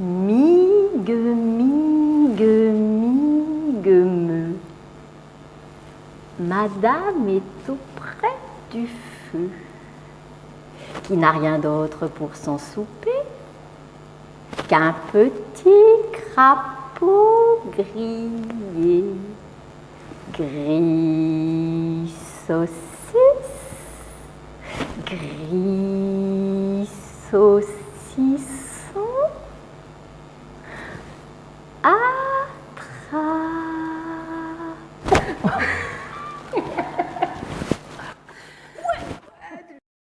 migue, migue, migue, me. Madame est auprès du feu, qui n'a rien d'autre pour son souper qu'un petit crapaud grillé, gris saucisse, gris saucisse. 아, 다.